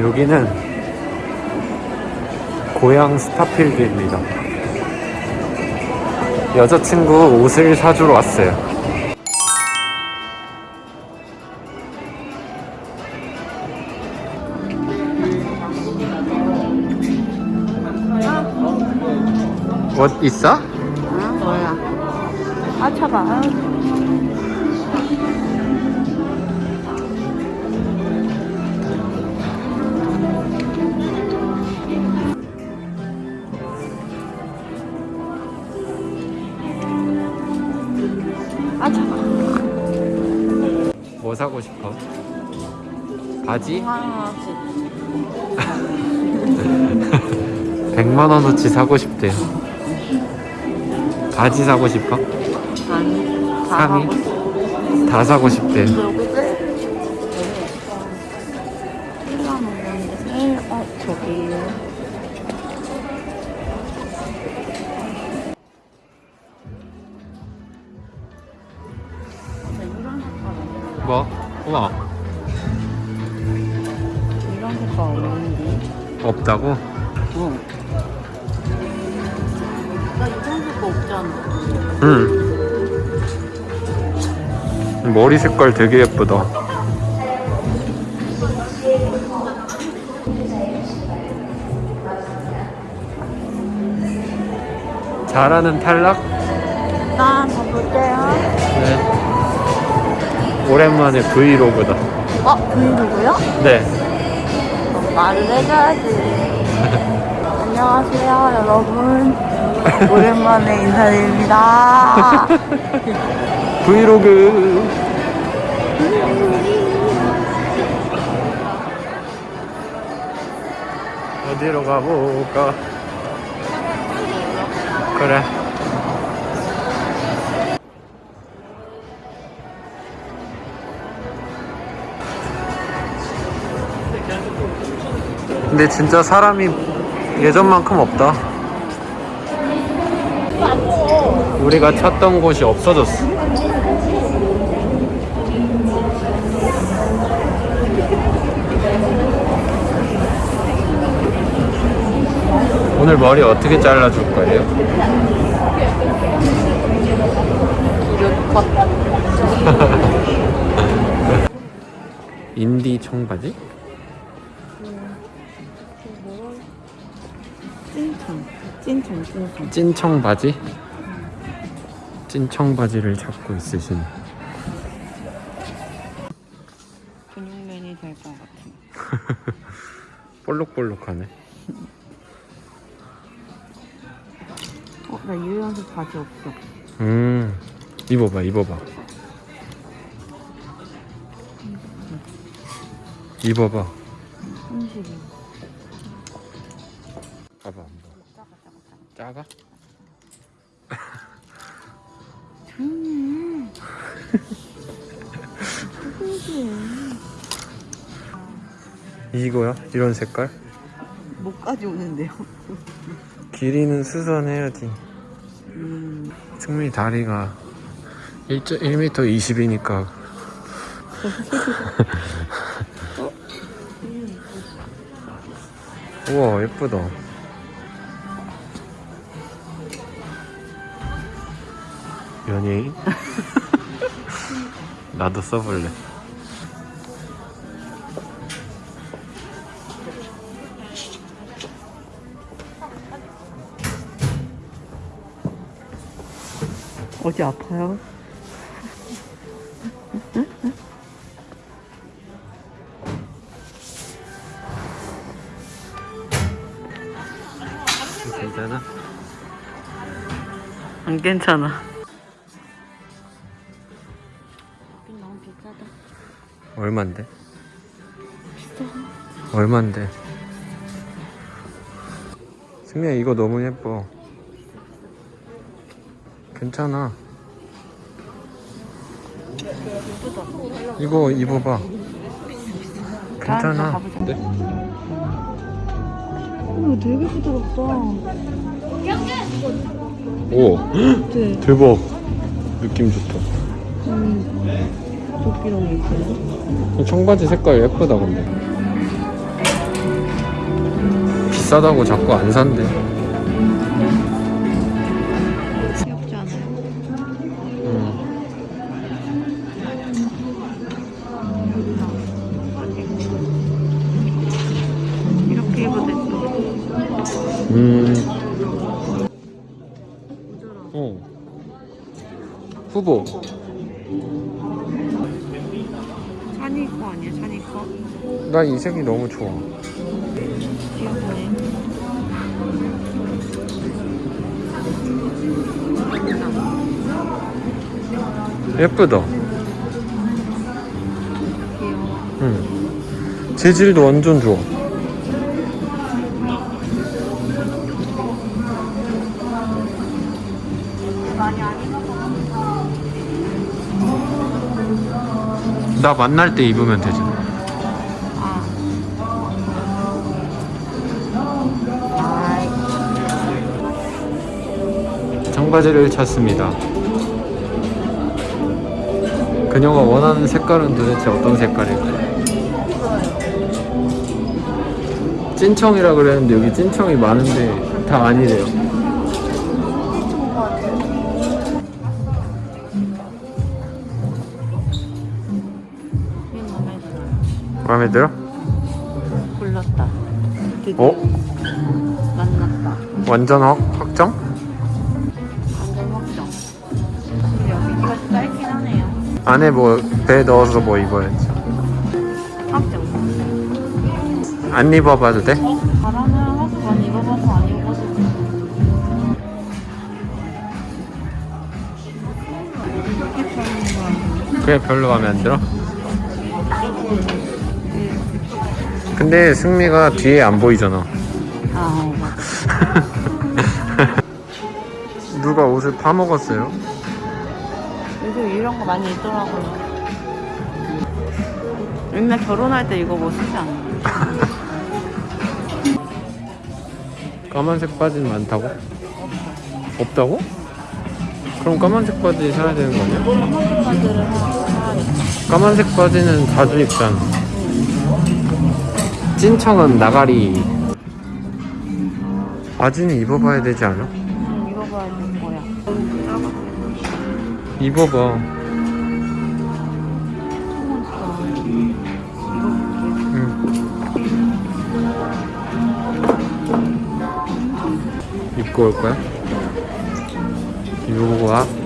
여기는 고향 스타필드입니다. 여자친구 옷을 사주러 왔어요. 옷 있어? 아, 뭐야? 아, 차봐. 뭐 사고 싶어? 바지? 하나씩. 100만 원어치 사고 싶대요. 바지 사고 싶어? 아니, 다 상의? 하고 싶어. 다 사고 싶대요. 뭐? 우와 이런 색깔 없는데? 없다고? 응. 나 이런 색깔 없잖아. 응. 머리 색깔 되게 예쁘다. 잘하는 탈락? 나 가볼게요. 네. 오랜만에 브이로그다. 어, 브이로그요? 네. 말을 해줘야지. 안녕하세요, 여러분. 오랜만에 인사드립니다. 브이로그. 어디로 가볼까? 그래. 근데 진짜 사람이 예전만큼 없다. 우리가 찾던 곳이 없어졌어. 오늘 머리 어떻게 잘라줄 거예요? 인디 청바지? 찐청. 찐청, 찐청. 찐청 바지? 찐청 바지를 잡고 있으신 근육맨이 될 것 같은. 볼록볼록하네. 어, 나 유연색 바지 없어. 음, 입어봐, 입어봐. 입어봐. 봐봐, 한번. 작아, 작아? 음. 이거야? 이런 색깔? 목까지 오는데요. 길이는 수선해야지. 음. 승민이 다리가 1m 20이니까 우와 예쁘다 연예인? 나도 써볼래 어디 아파요? 안 괜찮아. 너무 비싸다. 얼만데? 얼만데? 승미야 이거 너무 예뻐 괜찮아 이거 입어봐 괜찮아. 네? 이거 되게 부드럽다. 오 네. 대박. 느낌 좋다. 음, 조끼랑 예쁘네 청바지 색깔 예쁘다 근데. 비싸다고 자꾸 안 산대. 후보. 샤니 거 아니야, 샤니 거? 나 이 색이 너무 좋아. 귀엽네. 예쁘다. 응. 재질도 완전 좋아. 나 만날 때 입으면 되지. 청바지를 찾습니다. 그녀가 원하는 색깔은 도대체 어떤 색깔일까요? 찐청이라 그랬는데 여기 찐청이 많은데 다 아니래요. 마음에 들어? 골랐다. 드디어 어? 만났다. 완전 확, 확정? 완전 확정. 근데 여기가 좀 짧긴 하네요. 안에 뭐 배 넣어서 뭐 입어야지. 확정. 안 입어봐도 돼? 바람을 하고 난 입어봐서 안 입어봐서. 그게 별로 마음에 안 들어? 네. 근데 승미가 뒤에 안 보이잖아. 아, 어, 맞아. 누가 옷을 파먹었어요? 요즘 이런 거 많이 있더라고요. 옛날 결혼할 때 이거 뭐 쓰지 않나? 까만색 바지는 많다고? 없다고? 그럼 까만색 바지 사야 되는 거 아니야? 까만색 바지는 자주 입잖아. 찐청은 나가리. 바지는 입어봐야 되지 않아? 응, 입어봐야 될 거야. 입어봐. 응. 입고 올 거야? 입어보고 와.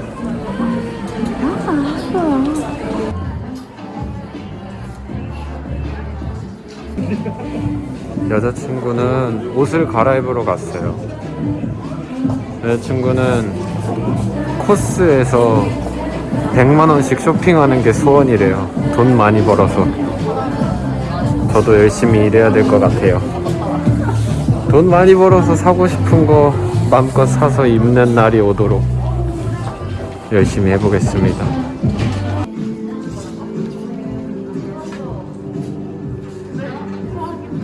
여자친구는 옷을 갈아입으러 갔어요. 여자친구는 코스에서 100만원씩 쇼핑하는 게 소원이래요. 돈 많이 벌어서. 저도 열심히 일해야 될 것 같아요. 돈 많이 벌어서 사고 싶은 거 마음껏 사서 입는 날이 오도록 열심히 해보겠습니다.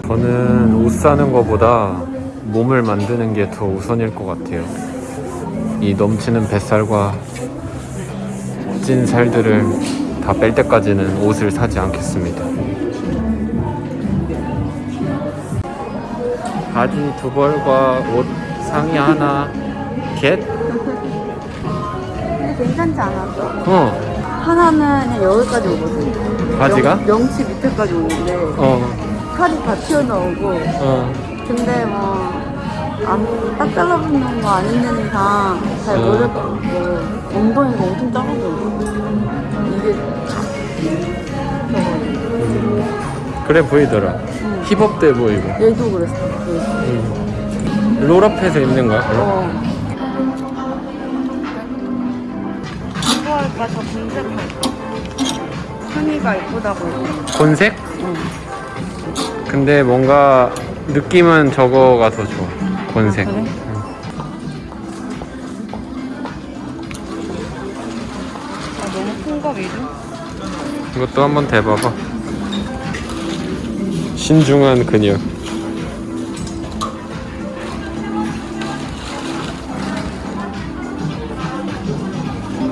저는 옷 사는 것보다 몸을 만드는 게 더 우선일 것 같아요. 이 넘치는 뱃살과 찐 살들을 다 뺄 때까지는 옷을 사지 않겠습니다. 바지 두 벌과 옷 상의 하나 겟? 근데 괜찮지 않았어? 어 하나는 그냥 여기까지 오거든. 바지가? 명, 명치 밑에까지 오는데 어 팔이 다 튀어나오고 어. 근데 뭐안딱 잘라붙는 거 아닌 이상 잘 어. 모를 것 같고 엉덩이가 엄청 작아져. 이게 저거 그래 보이더라 응. 힙업돼 보이고 얘도 그랬어. 그, 응. 롤업해서 입는 거야 그럼? 어. 이거 할까? 저 분색 할까? 순이가 이쁘다고. 곤색? 응. 근데 뭔가 느낌은 저거가 더 좋아 곤색 아, 그래? 응. 아, 너무 큰거 미주? 이것도 한번 대봐봐 신중한 그녀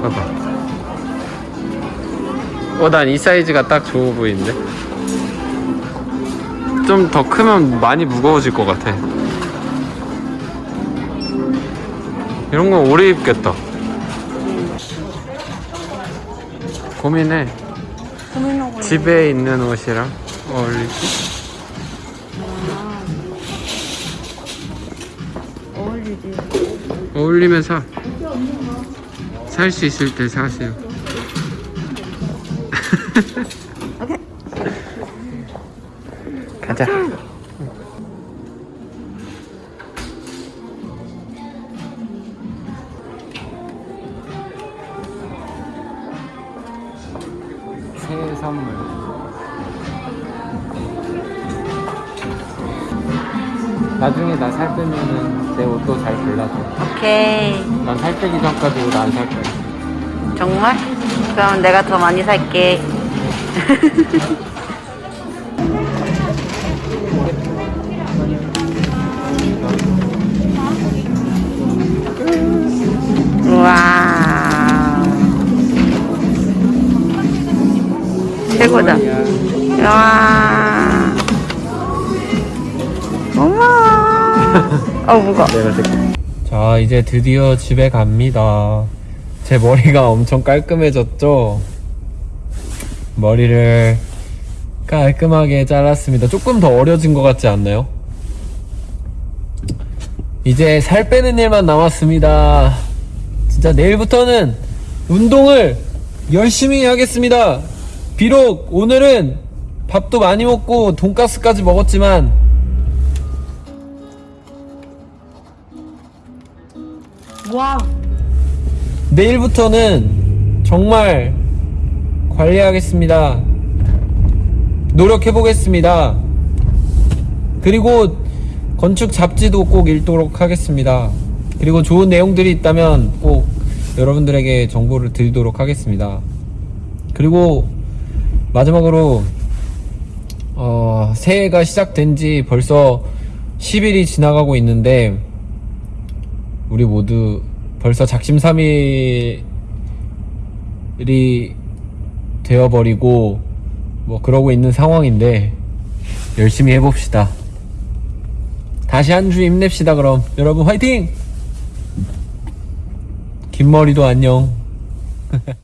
봐봐 어난 이 사이즈가 딱 좋아 보이는데 좀 더 크면 많이 무거워질 것 같아. 이런 건 오래 입겠다. 고민해. 고민하고 집에 있는 옷이랑 어울리지? 어울리지. 어울리면 사. 살 수 있을 때 사세요. 오케이. 가자. 새해 선물. 나중에 나 살 빼면은 내 옷도 잘 골라줘. 오케이. 난 살 빼기 전까지 옷 안 살 거야. 정말? 그럼 내가 더 많이 살게. 최고다. 와. 어머. 어, 들게. 자, 이제 드디어 집에 갑니다. 제 머리가 엄청 깔끔해졌죠? 머리를 깔끔하게 잘랐습니다. 조금 더 어려진 것 같지 않나요? 이제 살 빼는 일만 남았습니다. 진짜 내일부터는 운동을 열심히 하겠습니다. 비록 오늘은 밥도 많이 먹고 돈가스까지 먹었지만 와. 내일부터는 정말 관리하겠습니다. 노력해 보겠습니다. 그리고 건축 잡지도 꼭 읽도록 하겠습니다. 그리고 좋은 내용들이 있다면 꼭 여러분들에게 정보를 드리도록 하겠습니다. 그리고 마지막으로 어, 새해가 시작된 지 벌써 10일이 지나가고 있는데 우리 모두 벌써 작심삼일이 되어버리고 뭐 그러고 있는 상황인데 열심히 해봅시다. 다시 한 주 힘냅시다 그럼 여러분 화이팅! 긴 머리도 안녕.